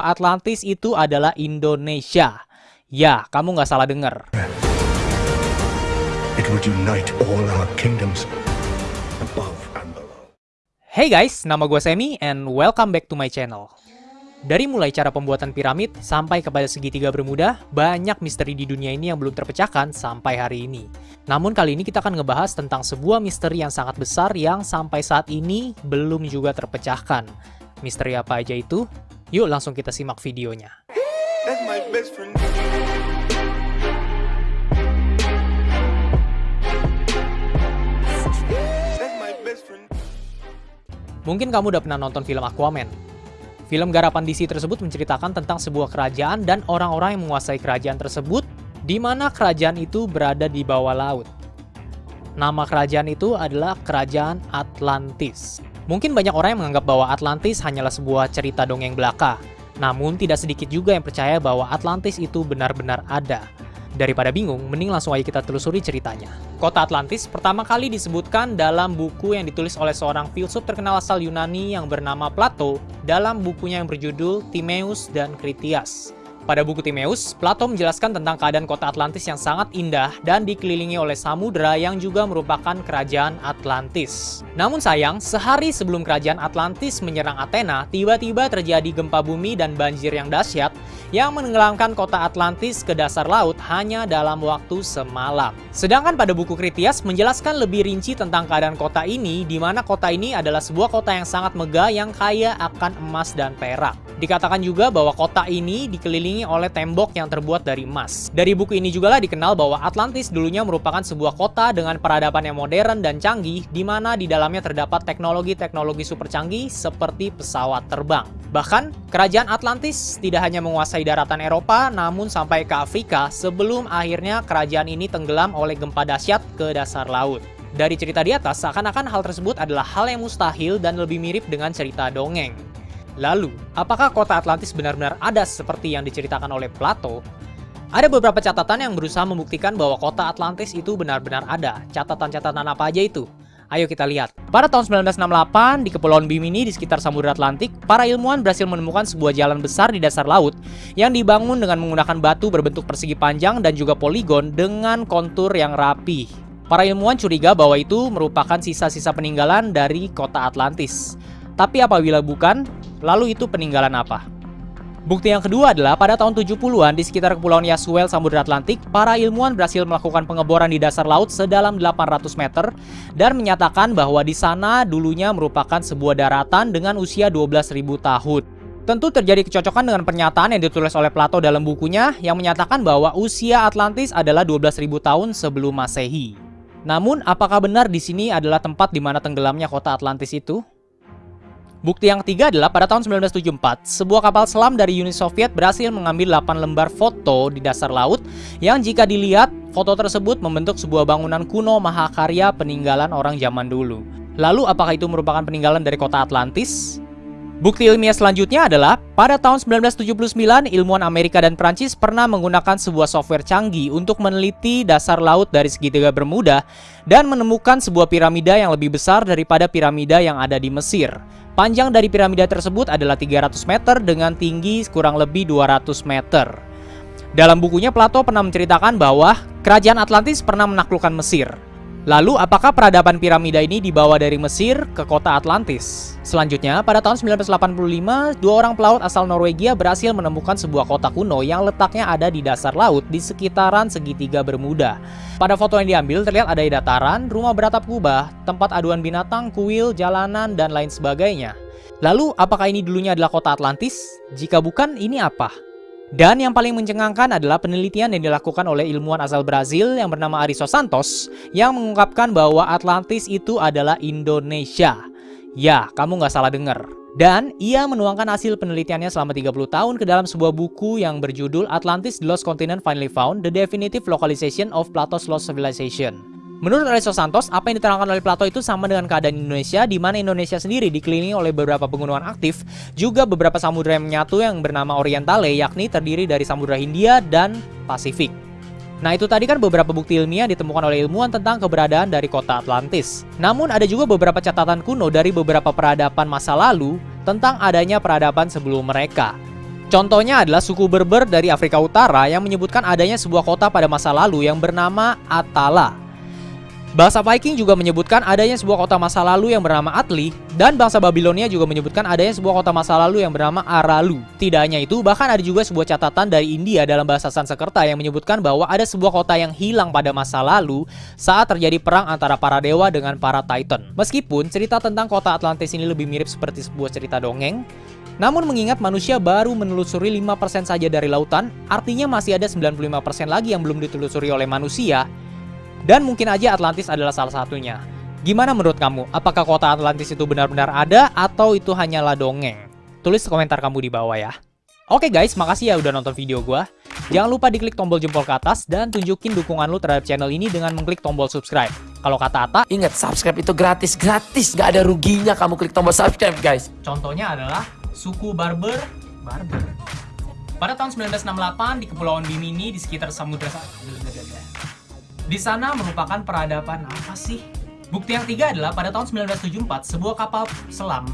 Atlantis itu adalah Indonesia. Ya, kamu nggak salah dengar. Hey guys, nama gue Semi and welcome back to my channel. Dari mulai cara pembuatan piramid sampai kepada segitiga bermuda, banyak misteri di dunia ini yang belum terpecahkan sampai hari ini. Namun kali ini kita akan ngebahas tentang sebuah misteri yang sangat besar yang sampai saat ini belum juga terpecahkan. Misteri apa aja itu? Yuk langsung kita simak videonya. That's my best friend. That's my best friend. Mungkin kamu udah pernah nonton film Aquaman. Film garapan DC tersebut menceritakan tentang sebuah kerajaan dan orang-orang yang menguasai kerajaan tersebut, di mana kerajaan itu berada di bawah laut. Nama kerajaan itu adalah Kerajaan Atlantis. Mungkin banyak orang yang menganggap bahwa Atlantis hanyalah sebuah cerita dongeng belaka. Namun tidak sedikit juga yang percaya bahwa Atlantis itu benar-benar ada. Daripada bingung, mending langsung aja kita telusuri ceritanya. Kota Atlantis pertama kali disebutkan dalam buku yang ditulis oleh seorang filsuf terkenal asal Yunani yang bernama Plato dalam bukunya yang berjudul Timaeus dan Critias. Pada buku Timaeus, Plato menjelaskan tentang keadaan kota Atlantis yang sangat indah dan dikelilingi oleh samudera yang juga merupakan kerajaan Atlantis. Namun sayang, sehari sebelum kerajaan Atlantis menyerang Athena, tiba-tiba terjadi gempa bumi dan banjir yang dahsyat yang menenggelamkan kota Atlantis ke dasar laut hanya dalam waktu semalam. Sedangkan pada buku Critias menjelaskan lebih rinci tentang keadaan kota ini, di mana kota ini adalah sebuah kota yang sangat megah yang kaya akan emas dan perak. Dikatakan juga bahwa kota ini dikelilingi oleh tembok yang terbuat dari emas. Dari buku ini juga lah dikenal bahwa Atlantis dulunya merupakan sebuah kota dengan peradaban yang modern dan canggih, di mana di dalamnya terdapat teknologi-teknologi super canggih seperti pesawat terbang. Bahkan, kerajaan Atlantis tidak hanya menguasai daratan Eropa, namun sampai ke Afrika sebelum akhirnya kerajaan ini tenggelam oleh gempa dahsyat ke dasar laut. Dari cerita di atas, seakan-akan hal tersebut adalah hal yang mustahil dan lebih mirip dengan cerita dongeng. Lalu, apakah kota Atlantis benar-benar ada seperti yang diceritakan oleh Plato? Ada beberapa catatan yang berusaha membuktikan bahwa kota Atlantis itu benar-benar ada. Catatan-catatan apa aja itu? Ayo kita lihat. Pada tahun 1968, di Kepulauan Bimini di sekitar Samudra Atlantik, para ilmuwan berhasil menemukan sebuah jalan besar di dasar laut yang dibangun dengan menggunakan batu berbentuk persegi panjang dan juga poligon dengan kontur yang rapi. Para ilmuwan curiga bahwa itu merupakan sisa-sisa peninggalan dari kota Atlantis. Tapi apabila bukan, lalu itu peninggalan apa? Bukti yang kedua adalah pada tahun 70-an di sekitar Kepulauan Yasuel, Samudra Atlantik, para ilmuwan berhasil melakukan pengeboran di dasar laut sedalam 800 meter dan menyatakan bahwa di sana dulunya merupakan sebuah daratan dengan usia 12.000 tahun. Tentu terjadi kecocokan dengan pernyataan yang ditulis oleh Plato dalam bukunya yang menyatakan bahwa usia Atlantis adalah 12.000 tahun sebelum Masehi. Namun, apakah benar di sini adalah tempat di mana tenggelamnya kota Atlantis itu? Bukti yang ketiga adalah pada tahun 1974, sebuah kapal selam dari Uni Soviet berhasil mengambil 8 lembar foto di dasar laut yang jika dilihat, foto tersebut membentuk sebuah bangunan kuno mahakarya peninggalan orang zaman dulu. Lalu apakah itu merupakan peninggalan dari kota Atlantis? Bukti ilmiah selanjutnya adalah, pada tahun 1979, ilmuwan Amerika dan Prancis pernah menggunakan sebuah software canggih untuk meneliti dasar laut dari segitiga Bermuda dan menemukan sebuah piramida yang lebih besar daripada piramida yang ada di Mesir. Panjang dari piramida tersebut adalah 300 meter dengan tinggi kurang lebih 200 meter. Dalam bukunya Plato pernah menceritakan bahwa kerajaan Atlantis pernah menaklukkan Mesir. Lalu apakah peradaban piramida ini dibawa dari Mesir ke kota Atlantis? Selanjutnya, pada tahun 1985, dua orang pelaut asal Norwegia berhasil menemukan sebuah kota kuno yang letaknya ada di dasar laut di sekitaran segitiga Bermuda. Pada foto yang diambil terlihat ada dataran, rumah beratap kubah, tempat aduan binatang, kuil, jalanan, dan lain sebagainya. Lalu, apakah ini dulunya adalah kota Atlantis? Jika bukan, ini apa? Dan yang paling mencengangkan adalah penelitian yang dilakukan oleh ilmuwan asal Brazil yang bernama Ariso Santos yang mengungkapkan bahwa Atlantis itu adalah Indonesia. Ya, kamu nggak salah dengar. Dan ia menuangkan hasil penelitiannya selama 30 tahun ke dalam sebuah buku yang berjudul Atlantis The Lost Continent Finally Found, The Definitive Localization of Plato's Lost Civilization. Menurut Aristo Santos, apa yang diterangkan oleh Plato itu sama dengan keadaan Indonesia, di mana Indonesia sendiri dikelilingi oleh beberapa pegunungan aktif, juga beberapa samudera yang menyatu yang bernama Orientale, yakni terdiri dari Samudra Hindia dan Pasifik. Nah itu tadi kan beberapa bukti ilmiah ditemukan oleh ilmuwan tentang keberadaan dari kota Atlantis. Namun ada juga beberapa catatan kuno dari beberapa peradaban masa lalu tentang adanya peradaban sebelum mereka. Contohnya adalah suku Berber dari Afrika Utara yang menyebutkan adanya sebuah kota pada masa lalu yang bernama Atala. Bahasa Viking juga menyebutkan adanya sebuah kota masa lalu yang bernama Atli, dan bangsa Babilonia juga menyebutkan adanya sebuah kota masa lalu yang bernama Aralu. Tidak hanya itu, bahkan ada juga sebuah catatan dari India dalam bahasa Sanskerta yang menyebutkan bahwa ada sebuah kota yang hilang pada masa lalu saat terjadi perang antara para dewa dengan para Titan. Meskipun cerita tentang kota Atlantis ini lebih mirip seperti sebuah cerita dongeng, namun mengingat manusia baru menelusuri 5% saja dari lautan, artinya masih ada 95% lagi yang belum ditelusuri oleh manusia, dan mungkin aja Atlantis adalah salah satunya. Gimana menurut kamu? Apakah kota Atlantis itu benar-benar ada atau itu hanyalah dongeng? Tulis komentar kamu di bawah ya. Oke guys, makasih ya udah nonton video gua. Jangan lupa diklik tombol jempol ke atas dan tunjukin dukungan lu terhadap channel ini dengan mengklik tombol subscribe. Kalau kata Ata, Ingat, subscribe itu gratis, gratis. Nggak ada ruginya kamu klik tombol subscribe, guys. contohnya adalah suku Barber. Barber. Pada tahun 1968 di Kepulauan Bimini di sekitar Samudra Di sana merupakan peradaban apa sih? Bukti yang tiga adalah pada tahun 1974 sebuah kapal selam